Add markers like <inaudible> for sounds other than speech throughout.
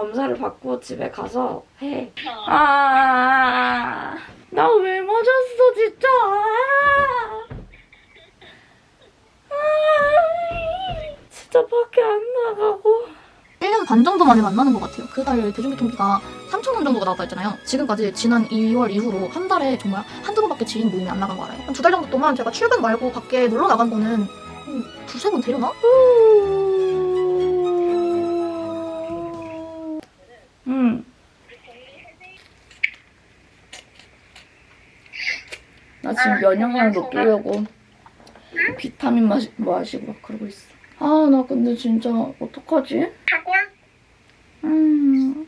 검사를 받고 집에 가서 해. 아, 나 왜 맞았어, 진짜. 아, 아, 진짜 밖에 안 나가고. 1년 반 정도 만에 만나는 것 같아요. 그 달 대중교통비가 3천 원 정도가 나왔다 했잖아요. 지금까지 지난 2월 이후로 한 달에 정말 한두 번밖에 지인 모임이 안 나간 거 알아요? 한 두 달 정도 동안 제가 출근 말고 밖에 놀러 나간 거는 한 두세 번 되려나? 응. 나 지금 면역력 높이려고 비타민 마시, 마시고 막 그러고 있어. 아, 나 근데 진짜 어떡하지? 음.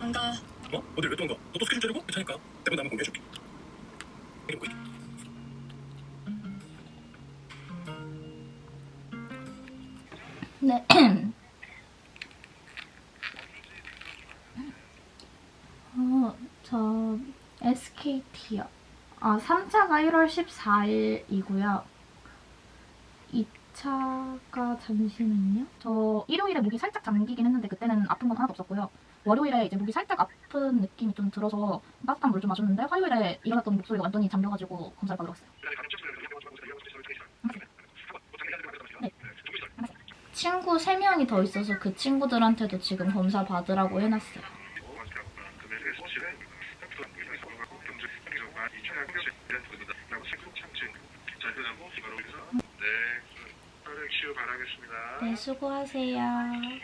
안 가. 어? 어딜 왜또 안 가? 너도 스케줄 짜리고? 괜찮으니까. 대본 나면 공개해줄게. 이름 보이게. 네. <clears throat> 어, 저 SKT요. 아, 3차가 1월 14일이고요. 2차가 잠시만요. 저 일요일에 목이 살짝 잠기긴 했는데 그때는 아픈 건 하나도 없었고요. 월요일에 이제 목이 살짝 아픈 느낌이 좀 들어서 따뜻한 물 좀 마셨는데 화요일에 일어났던 목소리가 완전히 잠겨가지고 검사를 받으러 갔어요. 친구 3명이 더 있어서 그 친구들한테도 지금 검사 받으라고 해놨어요. 치유 바라겠습니다. 네, 수고하세요. 네.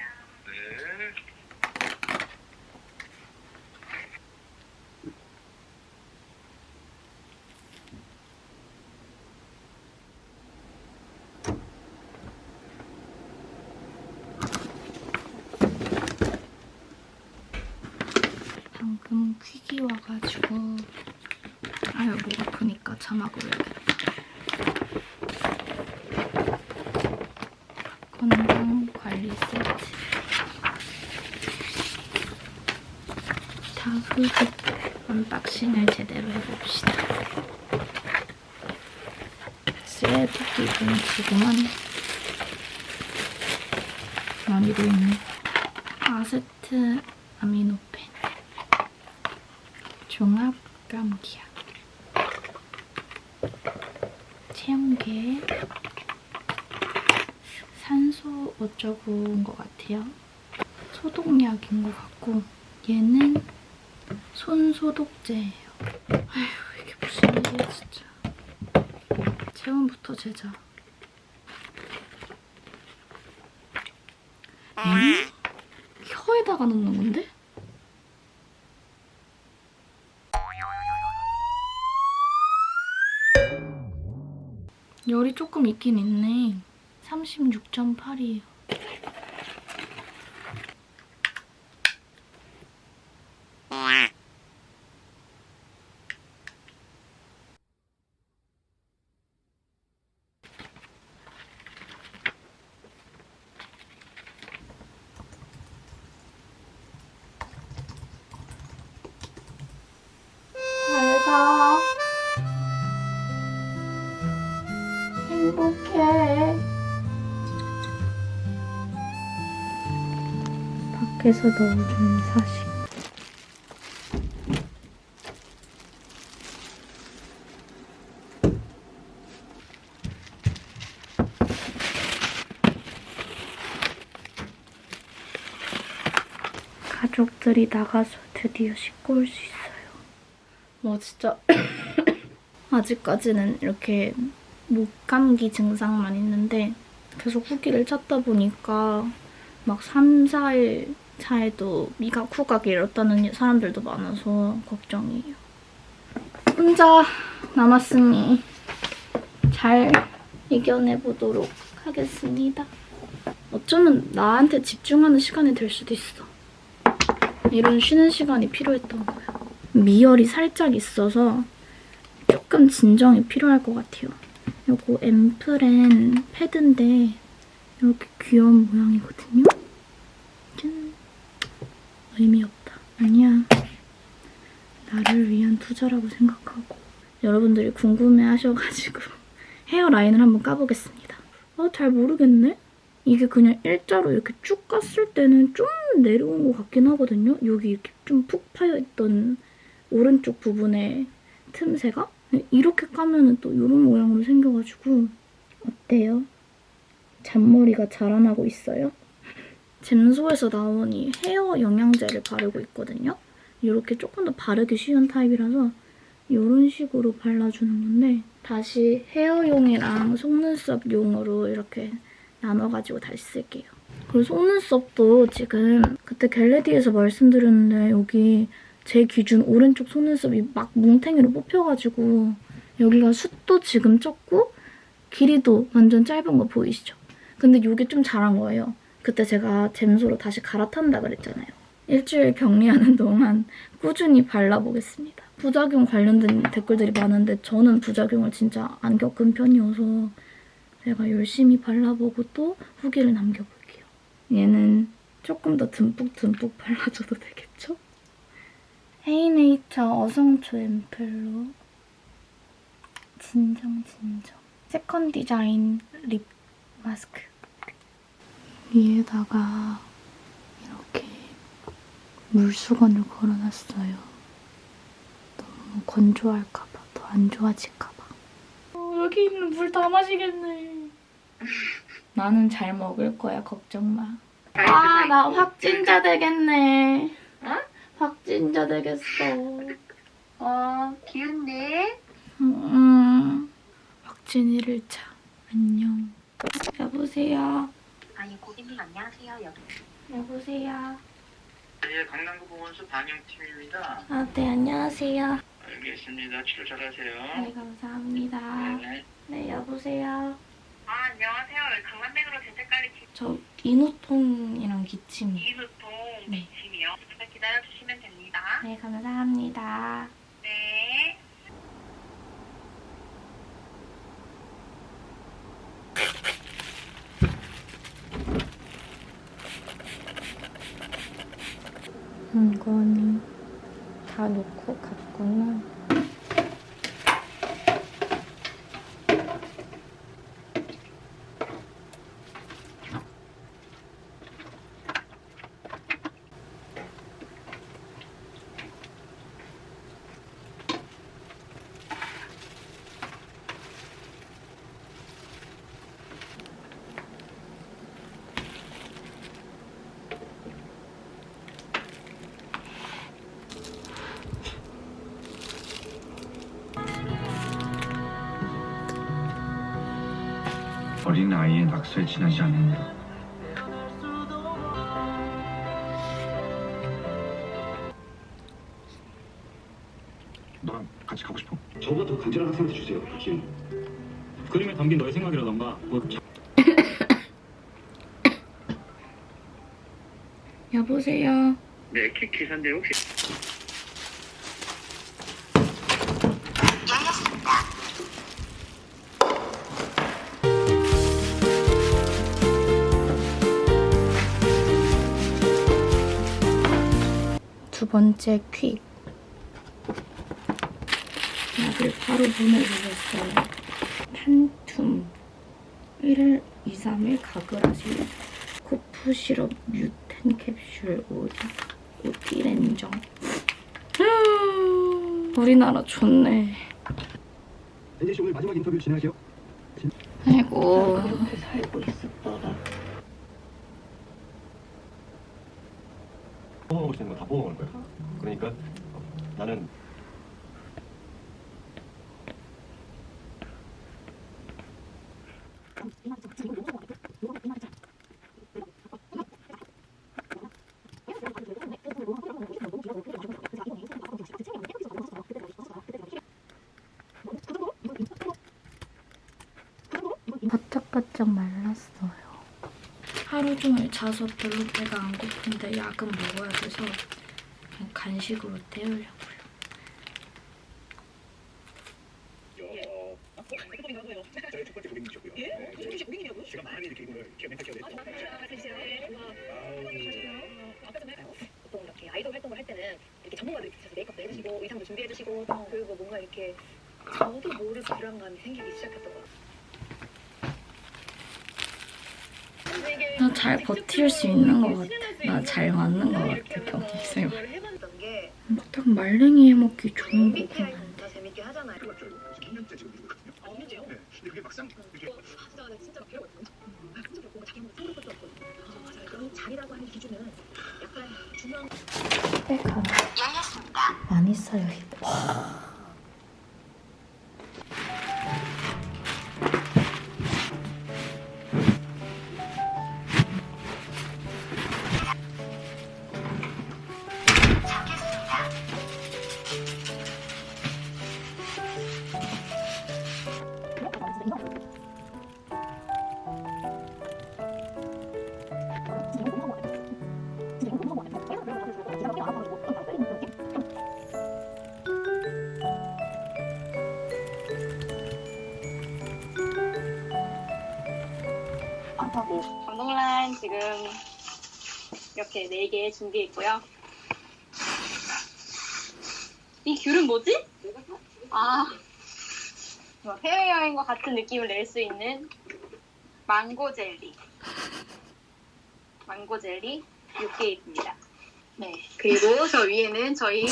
방금 퀵이 와가지고 아유 목 아프니까 자막으로 해야겠다. 건강 관리 세트. 자 후식 unboxing을 제대로 해봅시다. 쓰레기 좀 지금은 많이도 있네. 아세트 아미노펜. 종합 감기약 체온계 산소 어쩌고인 것 같아요 소독약인 것 같고 얘는 손 소독제예요 아휴 이게 무슨 일이야 진짜 체온부터 재자 얘는 혀에다가 넣는 건데? 열이 조금 있긴 있네. 36.8이에요. 밖에서 넣어준 사식. 가족들이 나가서 드디어 씻고 올 수 있어요. 뭐 진짜 <coughs> 아직까지는 이렇게 목감기 증상만 있는데 계속 후기를 찾다 보니까 막 3, 4일 차에도 미각 후각이 이렇다는 사람들도 많아서 걱정이에요. 혼자 남았으니 잘 이겨내보도록 하겠습니다. 어쩌면 나한테 집중하는 시간이 될 수도 있어. 이런 쉬는 시간이 필요했던 거야. 미열이 살짝 있어서 조금 진정이 필요할 것 같아요. 요거 앰플앤 패드인데 이렇게 귀여운 모양이거든요. 짠. 의미 없다. 아니야. 나를 위한 투자라고 생각하고 여러분들이 궁금해 하셔가지고 <laughs> 헤어라인을 한번 까보겠습니다. 아, 잘 모르겠네? 이게 그냥 일자로 이렇게 쭉 깠을 때는 좀 내려온 것 같긴 하거든요. 여기 이렇게 좀 푹 파여있던 오른쪽 부분에 틈새가 이렇게 까면은 또 이런 모양으로 생겨가지고 어때요? 잔머리가 자라나고 있어요? 잼소에서 나온 이 헤어 영양제를 바르고 있거든요. 이렇게 조금 더 바르기 쉬운 타입이라서 이런 식으로 발라주는 건데 다시 헤어용이랑 속눈썹용으로 이렇게 나눠가지고 다시 쓸게요. 그리고 속눈썹도 지금 그때 겟레디에서 말씀드렸는데 여기 제 기준 오른쪽 속눈썹이 막 뭉탱이로 뽑혀가지고 여기가 숱도 지금 적고 길이도 완전 짧은 거 보이시죠? 근데 이게 좀 자란 거예요. 그때 제가 잼소로 다시 갈아탄다 그랬잖아요. 일주일 격리하는 동안 꾸준히 발라보겠습니다. 부작용 관련된 댓글들이 많은데 저는 부작용을 진짜 안 겪은 편이어서 제가 열심히 발라보고 또 후기를 남겨볼게요. 얘는 조금 더 듬뿍듬뿍 발라줘도 되겠죠? 헤이네이처 어성초 앰플로 진정 진정 세컨 디자인 lip 마스크 위에다가 이렇게 물수건을 걸어놨어요. 너무 건조할까봐 더 안 좋아질까봐. 어, 여기 있는 물 다 마시겠네. 나는 잘 먹을 거야 걱정 마. 아 나 확진자 되겠네. 확진자 되겠어. 어, 기운내. 음, 확진 1일차. 안녕. 여보세요. 아니, 고객님 안녕하세요. 여기. 여보세요. 예, 강남구 보건소 방역팀입니다. 아, 네, 안녕하세요. 알겠습니다. 치료 잘하세요. 네, 감사합니다. 네. 네, 여보세요. 아, 안녕하세요. 강남백으로 대책관리 팀저 인후통이랑 기침. 이수통 네. 팀이요. 잠깐 기다려주시면 됩니다. 네, 감사합니다. 네. 이거는 다 놓고 갔구나. 어린 아이의 낙서에 지나지 않는다. 너랑 같이 가고 싶어. 저보다 더 간절한 학생한테 주세요. 기운. 그림에 담긴 너의 생각이라던가 뭐 <laughs> 여보세요. 네, 키키산데 혹시 번째 퀵. 약을 바로 보내주셨어요. 판툼. 1일 2, 3일 가글 하시면 코프 시럽 뮤텐 캡슐 오리 오티렌정. 음, 우리나라 좋네. 엔지 씨 오늘 마지막 인터뷰 진행할게요. 아이고. 이렇게 살고 있었더라. 뽑아먹을 수 있는 거 다 뽑아먹을 거야. 그러니까 나는 바짝 말랐어요. 하루 종일 자서 별로 배가 안 고픈데 약은 먹어야 돼서 그냥 간식으로 때우려고요. 예? 보통 이렇게 아이돌 활동을 할 때는 이렇게 전문가들 계셔서 메이크업도 해주시고 의상도 준비해주시고 그리고 뭔가 이렇게 저도 모르게 불안감이 생기기 시작했던 것 같아요. 잘 버틸 수 있는 것 같아. 나 잘 맞는 것 같아, 게딱 말랭이 해먹기 좋은 거구나. 검사 재밌게 하잖아요. 맞죠? 2년째 지금 이러고 있거 이렇게 4개 준비했고요. 이 귤은 뭐지? 아, 뭐 해외여행과 같은 느낌을 낼 수 있는 망고 젤리. 망고 젤리 6개입니다. 네. 그리고 저 위에는 저희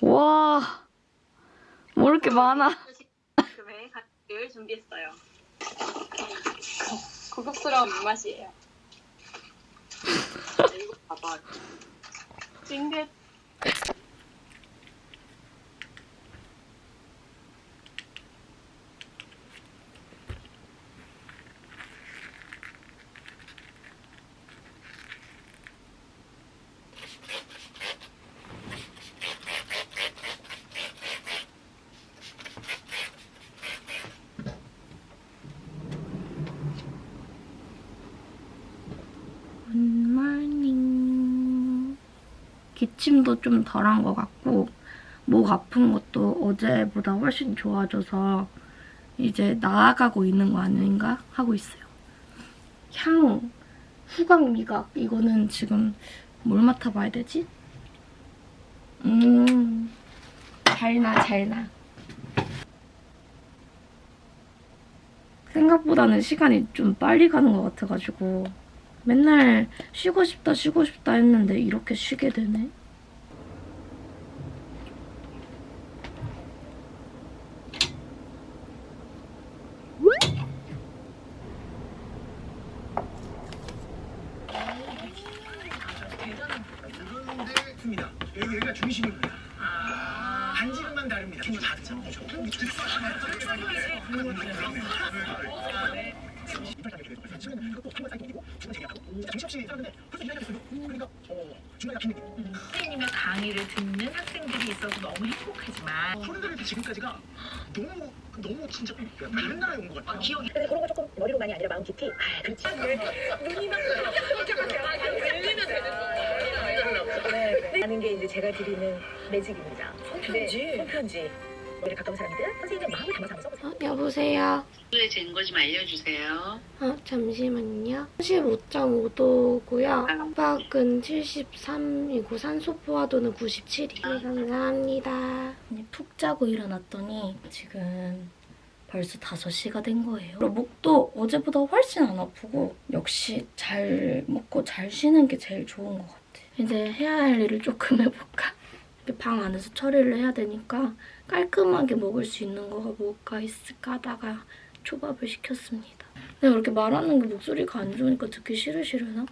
와, 뭐 이렇게 많아? 각을 준비했어요. 고급스러운 입맛이에요. 이거 봐봐. 찡긋. 굿모닝. 기침도 좀 덜한 것 같고 목 아픈 것도 어제보다 훨씬 좋아져서 이제 나아가고 있는 거 아닌가 하고 있어요. 향, 후각, 미각 이거는 지금 뭘 맡아봐야 되지? 음, 잘나 잘나. 생각보다는 시간이 좀 빨리 가는 것 같아가지고 맨날 쉬고 싶다 쉬고 싶다 했는데 이렇게 쉬게 되네. 그런데 습니다 여기 여기가 중심입니다. 반지름만 다릅니다. 친구 다 듣잖아요. 정신없이 살았는데 벌써 2년이 됐어요. 그러니까 어, 중간에 막힌 느낌. 선생님의 강의를 듣는 학생들이 있어서 너무 행복하지만 소리들이 지금까지가 너무 너무 진짜 다른 나라에 온것 같아요. 기억이 근데 그런 거 조금 머리로만이 아니라 마음 깊이 아 그렇지 눈이 막 들리면 되는 거예요 네, 하는 게 이제 제가 드리는 매직입니다 손편지 손편지 우리 가까운 사람이든 선생님의 마음을 담아서 한번 써보세요 어, 여보세요. 잰거 좀 알려주세요. 아, 잠시만요. 15.5도고요. 압박은 73이고 산소 포화도는 97이에요. 감사합니다. 푹 자고 일어났더니 지금 벌써 5시가 된 거예요. 그리고 목도 어제보다 훨씬 안 아프고 역시 잘 먹고 잘 쉬는 게 제일 좋은 것 같아. 이제 해야 할 일을 조금 해볼까? <laughs> 방 안에서 처리를 해야 되니까 깔끔하게 먹을 수 있는 거가 뭐가 있을까 하다가 초밥을 시켰습니다. 내가 이렇게 말하는 게 목소리가 안 좋으니까 듣기 싫으시려나?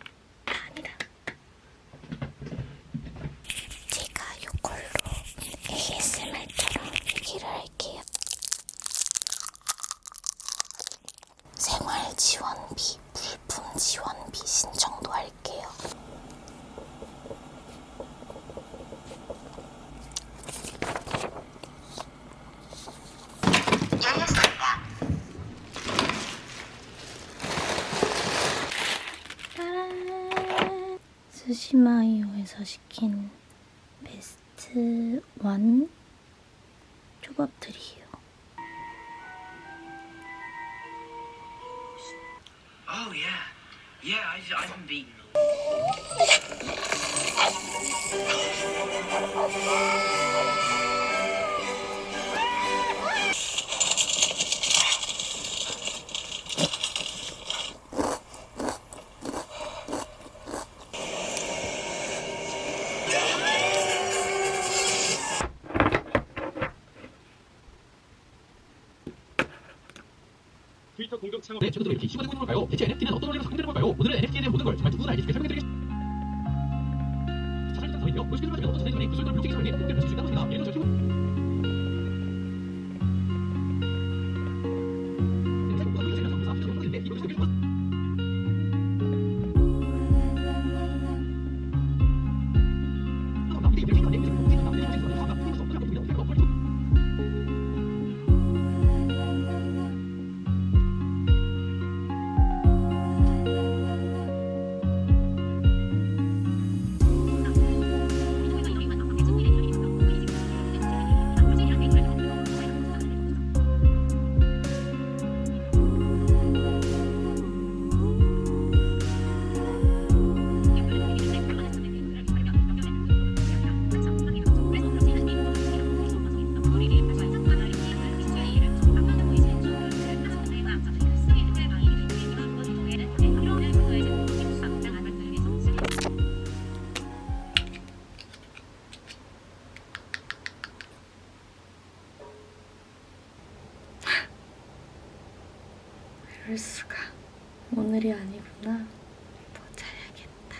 이럴 수가. 오늘이 아니구나. 더 자야겠다.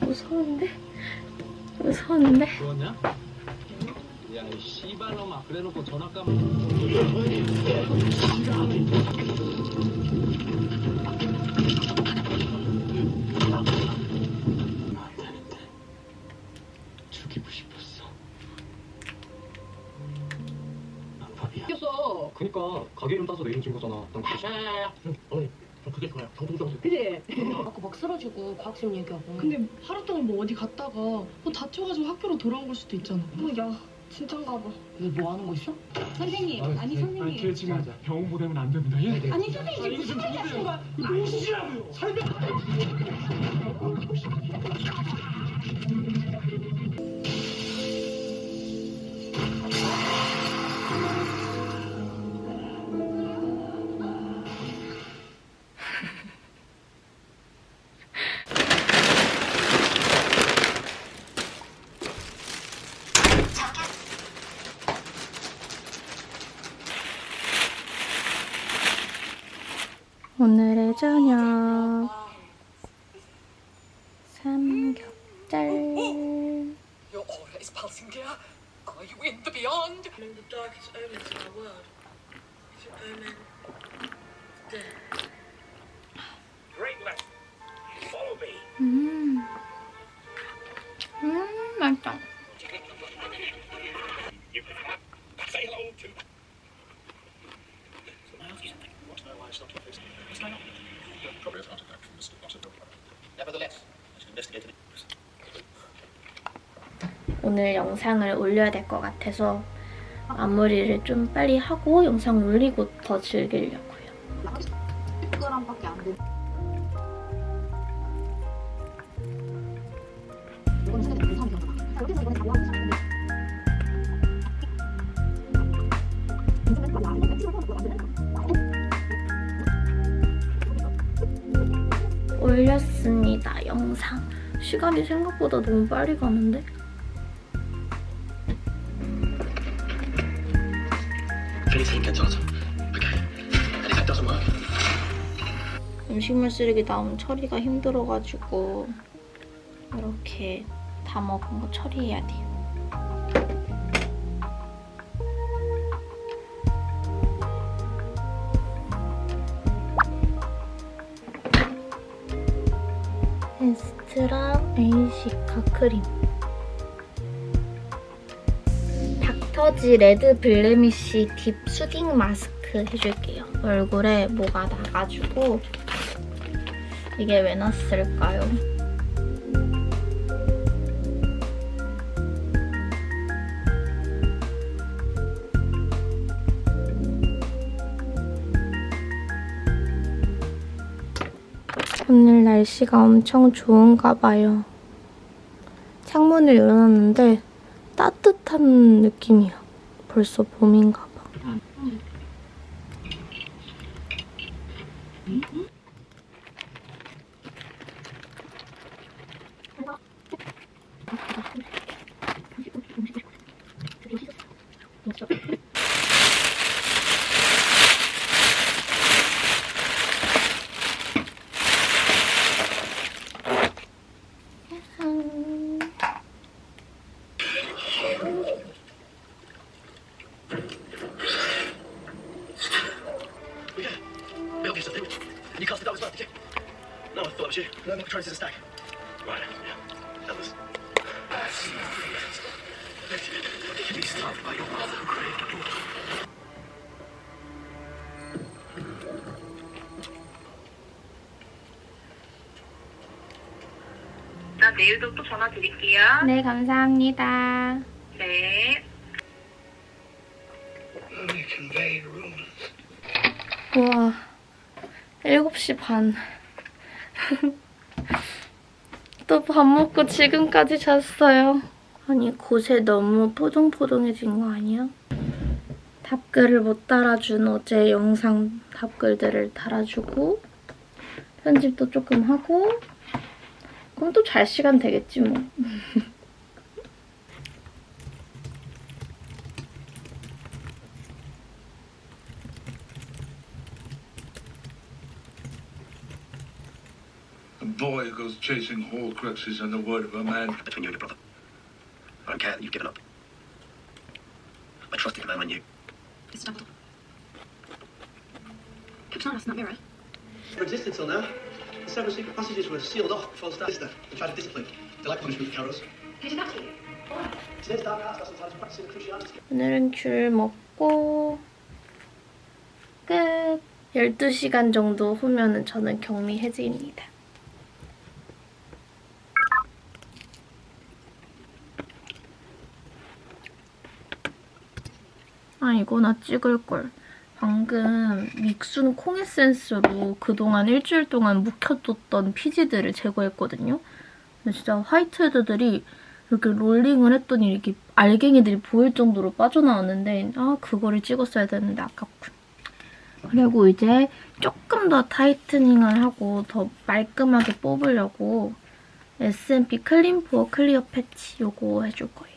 무서운데? 무서운데? 그거냐? 야, 이 씨발놈아. 그래놓고 전화 까면 과학심 얘기하고. 근데 하루 동안 뭐 어디 갔다가 뭐 다쳐가지고 학교로 돌아온 걸 수도 있잖아. 야 진짠가 봐. 너뭐 하는 거 있어? 선생님, 아 니 선생님. 아니, 걔 지금 병원 보내면 안 됩니다. 예? 아니 선생님 지금 무슨 말이 하시는 거야? 무엇이라고요? 설명. 음, 음 맛있다. 오늘 영상을 올려야 될 것 같아서 마무리를 좀 빨리 하고 영상 올리고 더 즐기려고요 10g밖에 안 돼. 이건 해서 이번에. 올렸습니다 영상 시간이 생각보다 너무 빨리 가는데 Anything doesn't work. 음식물 쓰레기 나오면 처리가 힘들어가지고 이렇게 다 먹은 거 처리해야 돼요. 에스트라 에이시카 크림 닥터지 레드 블레미쉬 딥 수딩 마스크 해줄게요. 얼굴에 뭐가 나가지고 이게 왜 났을까요? 오늘 날씨가 엄청 좋은가 봐요. 창문을 열어놨는데 따뜻한 느낌이야. 벌써 봄인가 봐. 네. 네 내일도 또 전화 드릴게요. 네, 감사합니다. 7시 반. <laughs> 또 밥 먹고 지금까지 잤어요. 아니, 곳에 너무 포동포동해진 거 아니야? 답글을 못 달아준 어제 영상 답글들을 달아주고 편집도 조금 하고 그럼 또 잘 시간 되겠지 뭐. <laughs> A goes chasing horcruxes on the word of a man. Between you and your brother. I don't care that you've given up. I trusted the man I knew. It's Dumbledore. Kept an eye on that mirror. Never existed till now. The seven secret passages were sealed off before the start. They tried to discipline. They like punishment for cowards. Who did that to you? Today's dark arts are sometimes practicing cruciality. 오늘은 귤 먹고 끝. 12시간 정도 후면은 저는 격리 해제입니다. 아 이거 나 찍을걸. 방금 믹순 콩 에센스로 그동안 일주일 동안 묵혀뒀던 피지들을 제거했거든요. 진짜 화이트헤드들이 이렇게 롤링을 했더니 이렇게 알갱이들이 보일 정도로 빠져나왔는데 아 그거를 찍었어야 되는데 아깝군. 그리고 이제 조금 더 tightening을 하고 더 말끔하게 뽑으려고 SNP 클린포어 클리어 패치 요거 해줄 거예요.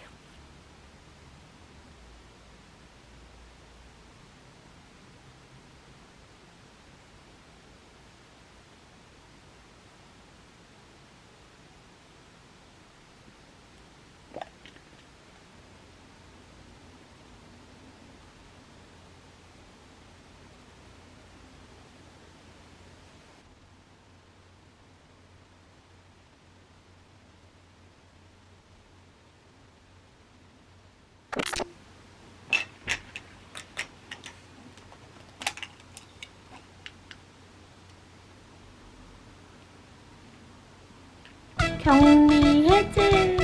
격리 해제.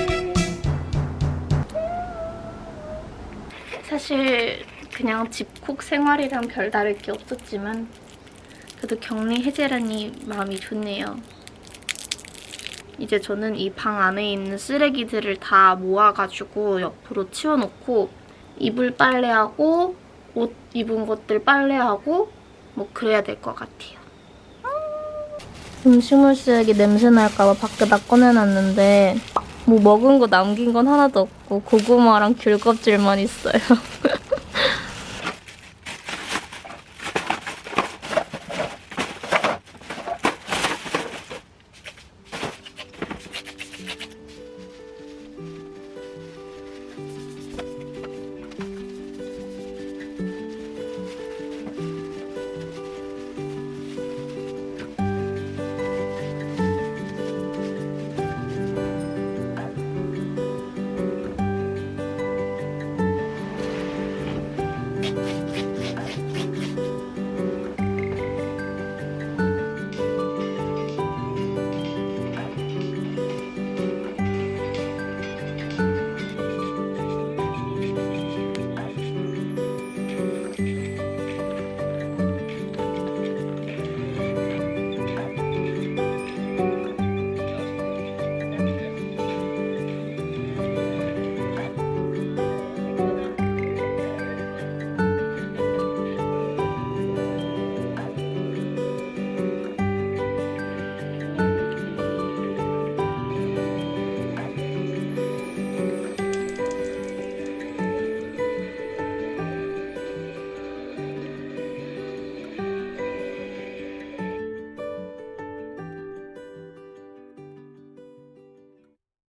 사실 그냥 집콕 생활이랑 별다를 게 없었지만 그래도 격리 해제라니 마음이 좋네요. 이제 저는 이 방 안에 있는 쓰레기들을 다 모아가지고 옆으로 치워놓고 이불 빨래하고 옷 입은 것들 빨래하고 뭐 그래야 될 것 같아요. 음식물 쓰레기 냄새 날까봐 밖에다 꺼내놨는데 뭐 먹은 거 남긴 건 하나도 없고 고구마랑 귤 껍질만 있어요. <laughs>